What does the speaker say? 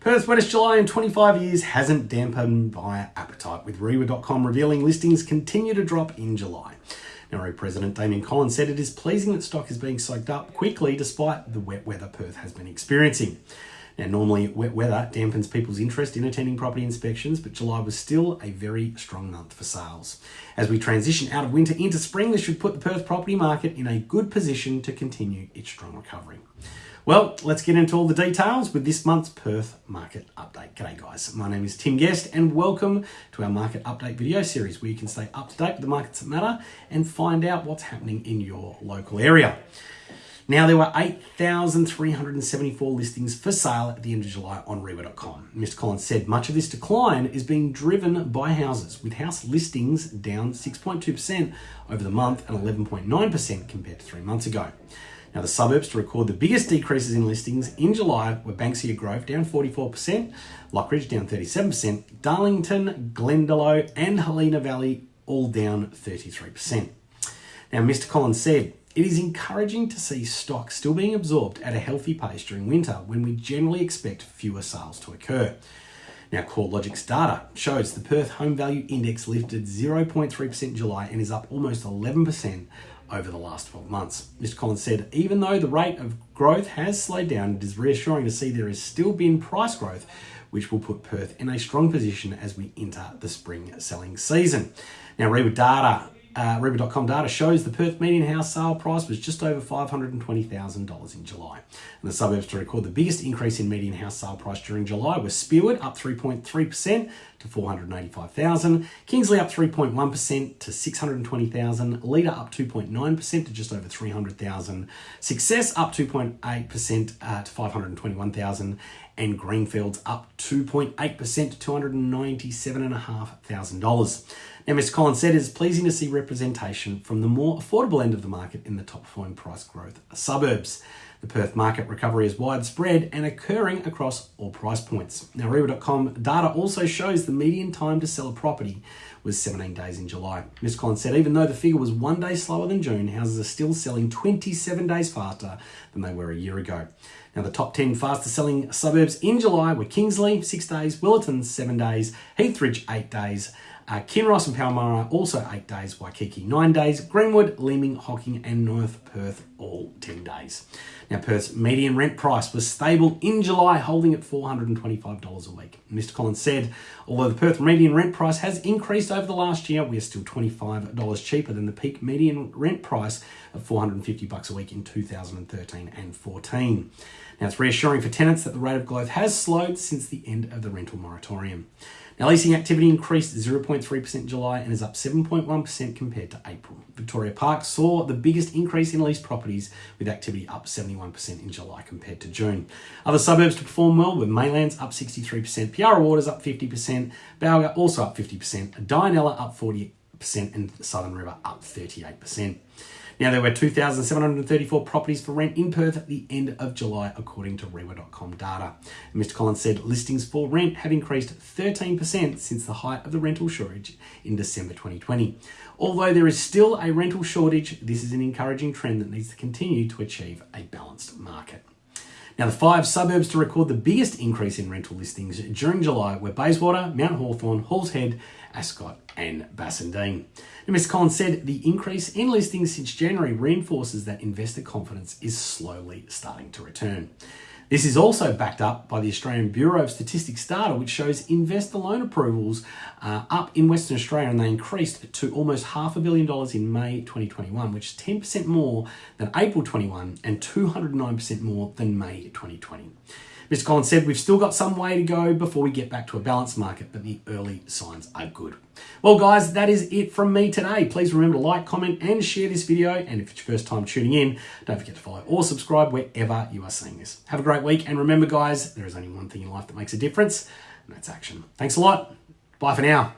Perth's wettest July in 25 years hasn't dampened buyer appetite, with Reiwa.com revealing listings continue to drop in July. Now, President Damian Collins said it is pleasing that stock is being soaked up quickly despite the wet weather Perth has been experiencing. Now, normally wet weather dampens people's interest in attending property inspections, but July was still a very strong month for sales. As we transition out of winter into spring, this should put the Perth property market in a good position to continue its strong recovery. Well, let's get into all the details with this month's Perth Market Update. G'day guys, my name is Tim Guest and welcome to our Market Update video series where you can stay up to date with the markets that matter and find out what's happening in your local area. Now, there were 8,374 listings for sale at the end of July on Reiwa.com. Mr. Collins said much of this decline is being driven by houses, with house listings down 6.2% over the month and 11.9% compared to three months ago. Now, the suburbs to record the biggest decreases in listings in July were Banksia Grove down 44%, Lockridge down 37%, Darlington, Glendalough, and Helena Valley all down 33%. Now, Mr. Collins said, it is encouraging to see stock still being absorbed at a healthy pace during winter when we generally expect fewer sales to occur. Now, CoreLogic's data shows the Perth Home Value Index lifted 0.3% in July and is up almost 11% over the last 12 months. Mr. Collins said, even though the rate of growth has slowed down, it is reassuring to see there has still been price growth, which will put Perth in a strong position as we enter the spring selling season. Now, Reiwa data uh, Reiwa.com data shows the Perth median house sale price was just over $520,000 in July. And the suburbs to record the biggest increase in median house sale price during July were Spearwood up 3.3% to 485,000, Kingsley up 3.1% to 620,000, Leda up 2.9% to just over 300,000, Success up 2.8% uh, to 521,000, and Greenfields up 2.8% to $297,500. Now, Mr. Collins said it is pleasing to see representation from the more affordable end of the market in the top performing price growth suburbs. The Perth market recovery is widespread and occurring across all price points. Now, Reiwa.com data also shows the median time to sell a property was 17 days in July. Ms. Collins said even though the figure was one day slower than June, houses are still selling 27 days faster than they were a year ago. Now, the top 10 fastest selling suburbs in July were Kingsley, six days, Willetton, seven days, Heathridge, eight days, uh, Kinross and Palmyra also eight days, Waikiki nine days, Greenwood, Leeming, Hocking and North Perth all 10 days. Now Perth's median rent price was stable in July, holding at $425 a week. Mr Collins said, although the Perth median rent price has increased over the last year, we are still $25 cheaper than the peak median rent price of 450 bucks a week in 2013 and 14. Now it's reassuring for tenants that the rate of growth has slowed since the end of the rental moratorium. Now, leasing activity increased 0.3% in July and is up 7.1% compared to April. Victoria Park saw the biggest increase in leased properties, with activity up 71% in July compared to June. Other suburbs to perform well were Maylands up 63%, Piara Waters up 50%, Balga also up 50%, Dianella up 40%, and Southern River up 38%. Now, there were 2,734 properties for rent in Perth at the end of July, according to Reiwa.com data. And Mr. Collins said listings for rent have increased 13% since the height of the rental shortage in December 2020. Although there is still a rental shortage, this is an encouraging trend that needs to continue to achieve a balanced market. Now, the five suburbs to record the biggest increase in rental listings during July were Bayswater, Mount Hawthorn, Halls Head, Ascot, and Bassendean. Now, Mr. Collins said the increase in listings since January reinforces that investor confidence is slowly starting to return. This is also backed up by the Australian Bureau of Statistics data, which shows investor loan approvals uh, up in Western Australia and they increased to almost half a billion dollars in May 2021, which is 10% more than April 21 and 209% more than May 2020. Mr. Collins said, we've still got some way to go before we get back to a balanced market, but the early signs are good. Well, guys, that is it from me today. Please remember to like, comment, and share this video. And if it's your first time tuning in, don't forget to follow or subscribe wherever you are seeing this. Have a great week. And remember, guys, there is only one thing in life that makes a difference, and that's action. Thanks a lot. Bye for now.